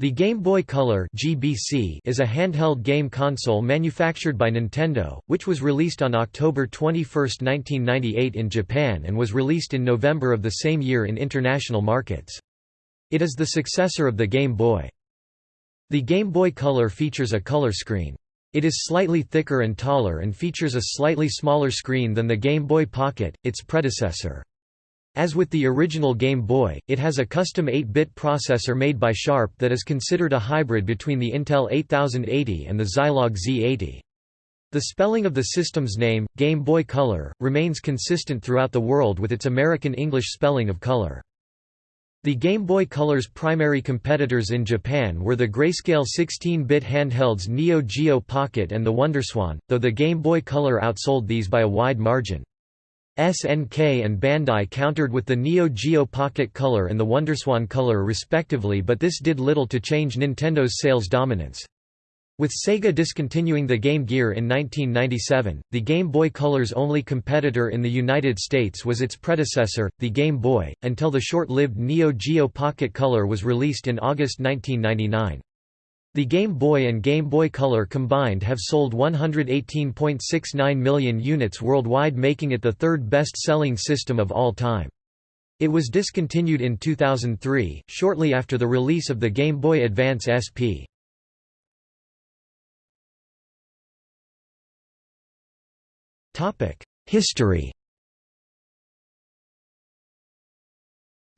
The Game Boy Color (GBC) is a handheld game console manufactured by Nintendo, which was released on October 21, 1998 in Japan and was released in November of the same year in international markets. It is the successor of the Game Boy. The Game Boy Color features a color screen. It is slightly thicker and taller and features a slightly smaller screen than the Game Boy Pocket, its predecessor. As with the original Game Boy, it has a custom 8-bit processor made by Sharp that is considered a hybrid between the Intel 8080 and the Zilog Z80. The spelling of the system's name, Game Boy Color, remains consistent throughout the world with its American English spelling of color. The Game Boy Color's primary competitors in Japan were the grayscale 16-bit handhelds Neo Geo Pocket and the WonderSwan, though the Game Boy Color outsold these by a wide margin. SNK and Bandai countered with the Neo Geo Pocket Color and the WonderSwan Color respectively but this did little to change Nintendo's sales dominance. With Sega discontinuing the Game Gear in 1997, the Game Boy Color's only competitor in the United States was its predecessor, the Game Boy, until the short-lived Neo Geo Pocket Color was released in August 1999. The Game Boy and Game Boy Color combined have sold 118.69 million units worldwide making it the third best-selling system of all time. It was discontinued in 2003, shortly after the release of the Game Boy Advance SP. History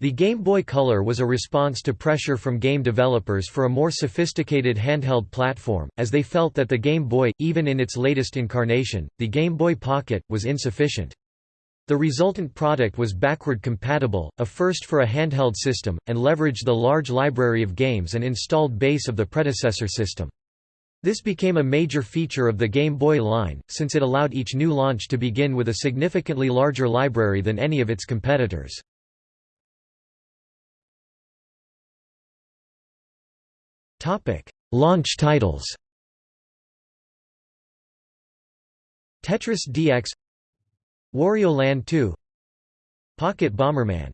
The Game Boy Color was a response to pressure from game developers for a more sophisticated handheld platform, as they felt that the Game Boy, even in its latest incarnation, the Game Boy Pocket, was insufficient. The resultant product was backward compatible, a first for a handheld system, and leveraged the large library of games and installed base of the predecessor system. This became a major feature of the Game Boy line, since it allowed each new launch to begin with a significantly larger library than any of its competitors. Topic: Launch titles. Tetris DX, Wario Land 2, Pocket Bomberman.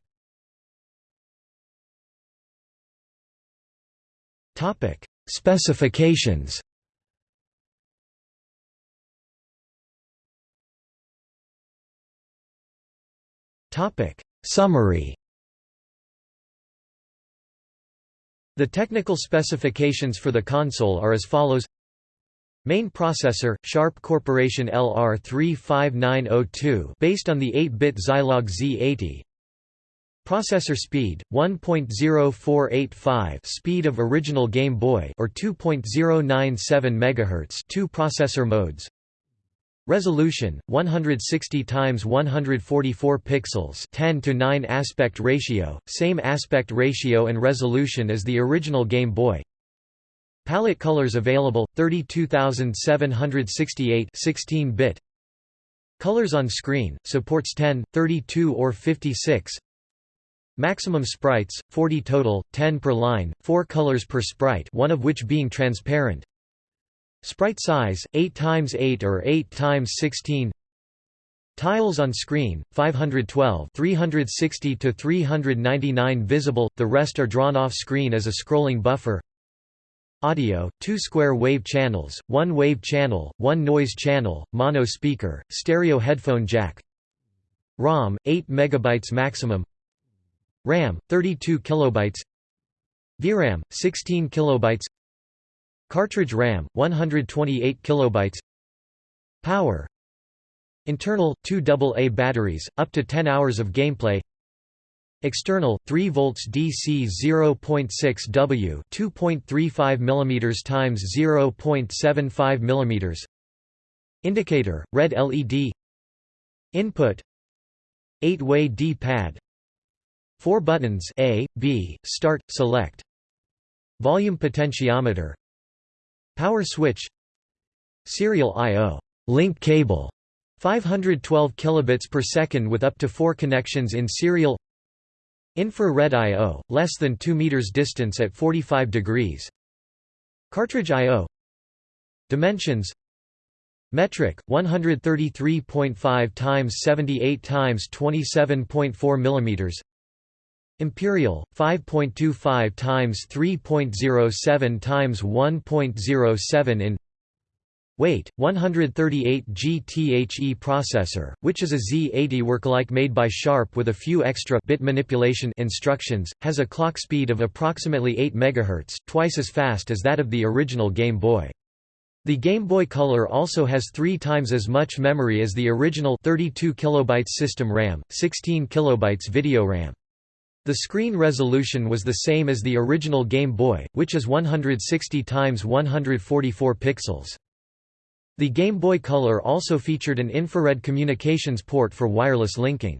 Topic: Specifications. Topic: Summary. The technical specifications for the console are as follows. Main processor, Sharp Corporation LR35902 based on the 8-bit Zilog Z80 Processor speed 1.0485 speed of original Game Boy or 2.097 MHz two processor modes Resolution 160 x 144 pixels 10 to 9 aspect ratio same aspect ratio and resolution as the original Game Boy. Palette colors available 32768 16-bit Colors on screen supports 10 32 or 56 Maximum sprites 40 total 10 per line 4 colors per sprite one of which being transparent Sprite size 8 x 8 or 8 x 16 Tiles on screen 512 360 to 399 visible the rest are drawn off screen as a scrolling buffer. Audio 2 square wave channels 1 wave channel 1 noise channel mono speaker stereo headphone jack. ROM 8 megabytes maximum. RAM 32 kilobytes. VRAM 16 kilobytes Cartridge RAM 128 kilobytes. Power. Internal 2 AA batteries up to 10 hours of gameplay. External 3 volts DC 0.6 W 2.35 mm times 0.75 mm Indicator red LED Input. 8-way D-pad. 4 buttons A, B, start, select. Volume potentiometer Power switch Serial I.O. link cable 512 kilobits per second with up to 4 connections in serial Infrared I.O. less than 2 meters distance at 45 degrees Cartridge I.O. Dimensions Metric 133.5 times 78 times 27.4 millimeters Imperial 5.25 times 3.07 times 1.07 in Weight 138 GTHE processor, which is a Z80 worklike made by Sharp with a few extra bit manipulation instructions, has a clock speed of approximately 8 MHz, twice as fast as that of the original Game Boy. The Game Boy Color also has three times as much memory as the original 32 KB system RAM, 16 KB video RAM. The screen resolution was the same as the original Game Boy, which is 160 x 144 pixels. The Game Boy Color also featured an infrared communications port for wireless linking.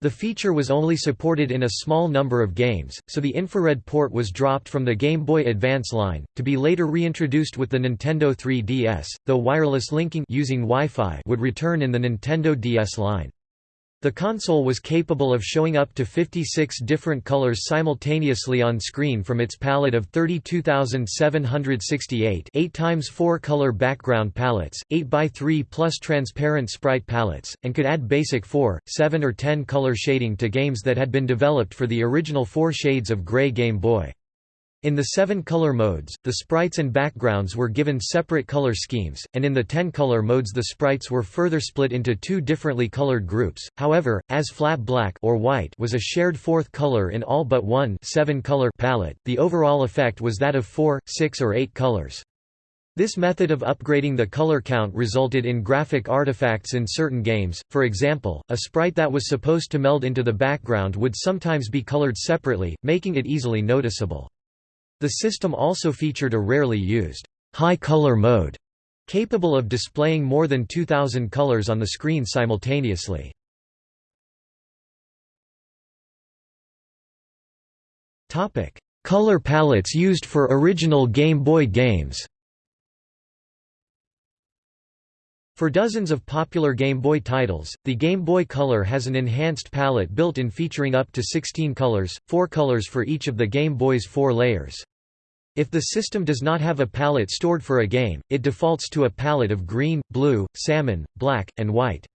The feature was only supported in a small number of games, so the infrared port was dropped from the Game Boy Advance line, to be later reintroduced with the Nintendo 3DS, though wireless linking using Wi-Fi would return in the Nintendo DS line. The console was capable of showing up to 56 different colors simultaneously on screen from its palette of 32,768 8 times 4 color background palettes, 8 by 3 plus transparent sprite palettes, and could add basic 4, 7 or 10 color shading to games that had been developed for the original 4 shades of gray Game Boy. In the seven color modes, the sprites and backgrounds were given separate color schemes, and in the ten color modes the sprites were further split into two differently colored groups. However, as flat black or white was a shared fourth color in all but one seven color palette, the overall effect was that of four, six or eight colors. This method of upgrading the color count resulted in graphic artifacts in certain games, for example, a sprite that was supposed to meld into the background would sometimes be colored separately, making it easily noticeable. The system also featured a rarely used high color mode, capable of displaying more than 2,000 colors on the screen simultaneously. Color palettes used for original Game Boy games For dozens of popular Game Boy titles, the Game Boy Color has an enhanced palette built in featuring up to 16 colors, 4 colors for each of the Game Boy's four layers. If the system does not have a palette stored for a game, it defaults to a palette of green, blue, salmon, black, and white.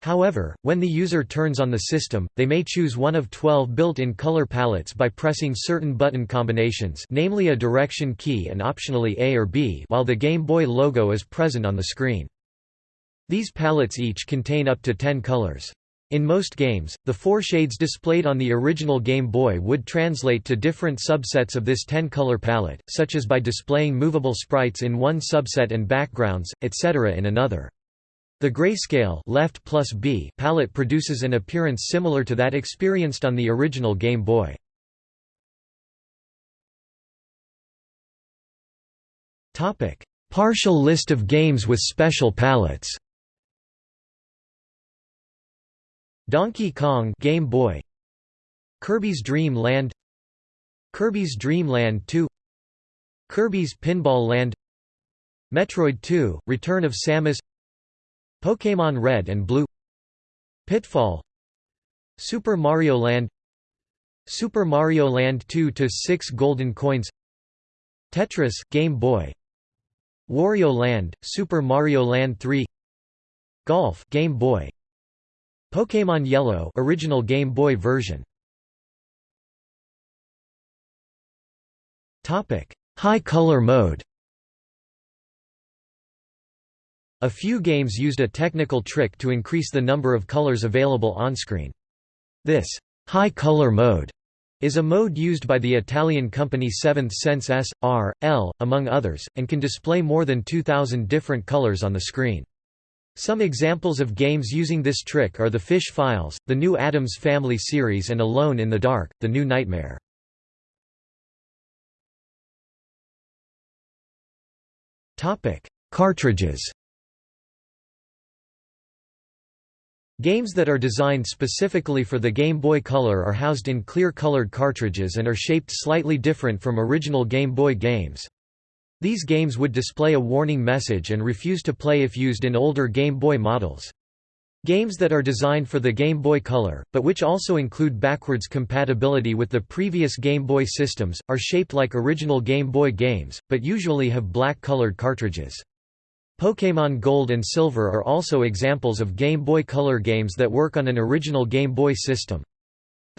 However, when the user turns on the system, they may choose one of 12 built-in color palettes by pressing certain button combinations namely a direction key and optionally A or B while the Game Boy logo is present on the screen. These palettes each contain up to 10 colors. In most games, the four shades displayed on the original Game Boy would translate to different subsets of this 10-color palette, such as by displaying movable sprites in one subset and backgrounds, etc. in another. The grayscale left plus B palette produces an appearance similar to that experienced on the original Game Boy. Partial list of games with special palettes Donkey Kong Game Boy Kirby's Dream Land Kirby's Dream Land 2 Kirby's Pinball Land Metroid 2 Return of Samus Pokémon Red and Blue Pitfall Super Mario Land Super Mario Land 2 to 6 Golden Coins Tetris Game Boy Wario Land Super Mario Land 3 Golf Game Boy Pokémon Yellow original Game Boy version. Topic: High color mode. A few games used a technical trick to increase the number of colors available on-screen. This high color mode is a mode used by the Italian company Seventh Sense S, R, L, among others, and can display more than 2,000 different colors on the screen. Some examples of games using this trick are The Fish Files, the new Addams Family series and Alone in the Dark, The New Nightmare. Cartridges Games that are designed specifically for the Game Boy Color are housed in clear-colored cartridges and are shaped slightly different from original Game Boy games. These games would display a warning message and refuse to play if used in older Game Boy models. Games that are designed for the Game Boy Color, but which also include backwards compatibility with the previous Game Boy systems, are shaped like original Game Boy games, but usually have black-colored cartridges. Pokémon Gold and Silver are also examples of Game Boy Color games that work on an original Game Boy system.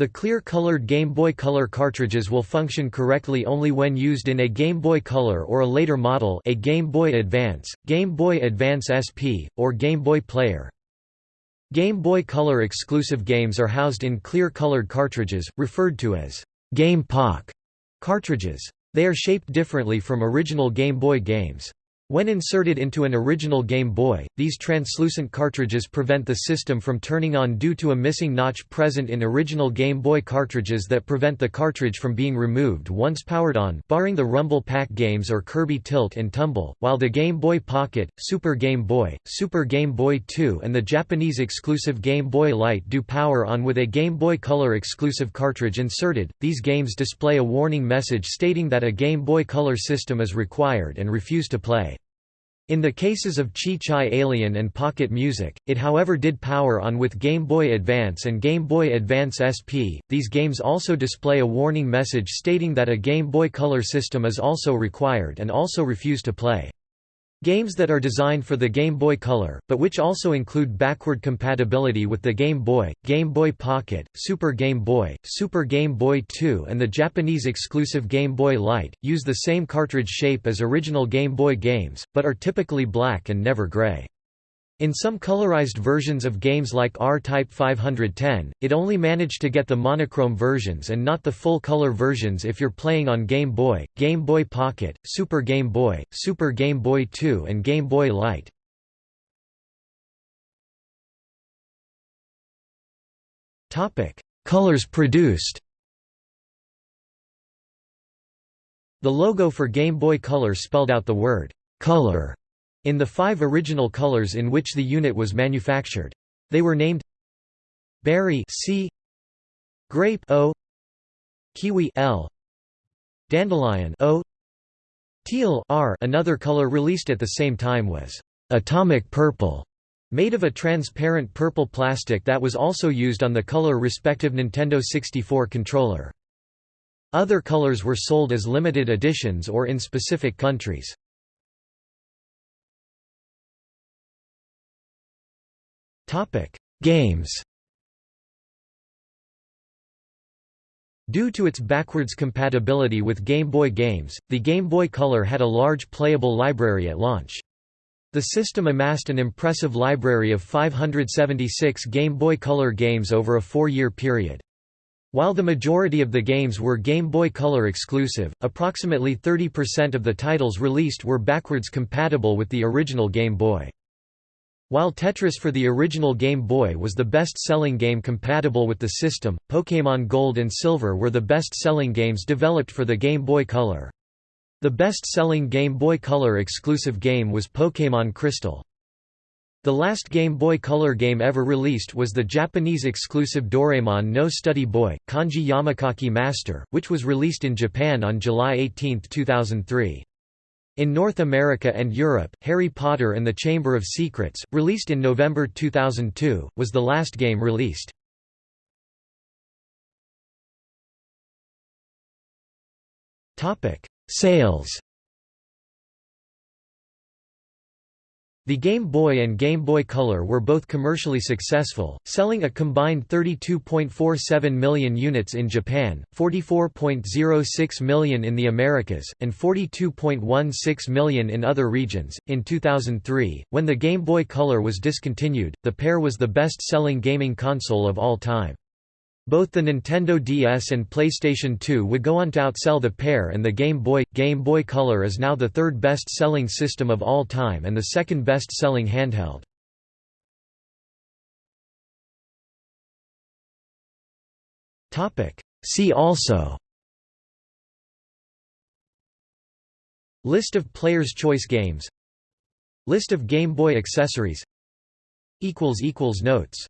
The clear-colored Game Boy Color cartridges will function correctly only when used in a Game Boy Color or a later model a Game Boy Advance, Game Boy Advance SP, or Game Boy Player. Game Boy Color exclusive games are housed in clear-colored cartridges, referred to as Game Pak cartridges. They are shaped differently from original Game Boy games. When inserted into an original Game Boy, these translucent cartridges prevent the system from turning on due to a missing notch present in original Game Boy cartridges that prevent the cartridge from being removed once powered on barring the Rumble Pack games or Kirby Tilt and Tumble, while the Game Boy Pocket, Super Game Boy, Super Game Boy 2 and the Japanese exclusive Game Boy Light do power on with a Game Boy Color exclusive cartridge inserted. These games display a warning message stating that a Game Boy Color system is required and refuse to play. In the cases of Chee-Chai Alien and Pocket Music, it however did power on with Game Boy Advance and Game Boy Advance SP. These games also display a warning message stating that a Game Boy Color system is also required and also refuse to play. Games that are designed for the Game Boy Color, but which also include backward compatibility with the Game Boy, Game Boy Pocket, Super Game Boy, Super Game Boy 2 and the Japanese exclusive Game Boy Light, use the same cartridge shape as original Game Boy games, but are typically black and never gray. In some colorized versions of games like R-Type 510, it only managed to get the monochrome versions and not the full color versions if you're playing on Game Boy, Game Boy Pocket, Super Game Boy, Super Game Boy 2 and Game Boy Light. Colors produced The logo for Game Boy Color spelled out the word, "'Color' in the five original colors in which the unit was manufactured. They were named Berry C Grape O Kiwi L Dandelion O Teal R Another color released at the same time was Atomic Purple made of a transparent purple plastic that was also used on the color respective Nintendo 64 controller. Other colors were sold as limited editions or in specific countries. Games Due to its backwards compatibility with Game Boy games, the Game Boy Color had a large playable library at launch. The system amassed an impressive library of 576 Game Boy Color games over a four-year period. While the majority of the games were Game Boy Color exclusive, approximately 30% of the titles released were backwards compatible with the original Game Boy. While Tetris for the original Game Boy was the best-selling game compatible with the system, Pokémon Gold and Silver were the best-selling games developed for the Game Boy Color. The best-selling Game Boy Color exclusive game was Pokémon Crystal. The last Game Boy Color game ever released was the Japanese exclusive Doraemon no Study Boy, Kanji Yomikaki Master, which was released in Japan on July 18, 2003. In North America and Europe, Harry Potter and the Chamber of Secrets, released in November 2002, was the last game released. Sales The Game Boy and Game Boy Color were both commercially successful, selling a combined 32.47 million units in Japan, 44.06 million in the Americas, and 42.16 million in other regions. In 2003, when the Game Boy Color was discontinued, the pair was the best selling gaming console of all time. Both the Nintendo DS and PlayStation 2 would go on to outsell the pair and the Game Boy. Game Boy Color is now the third best-selling system of all time and the second best-selling handheld. See also List of Player's Choice games List of Game Boy accessories Notes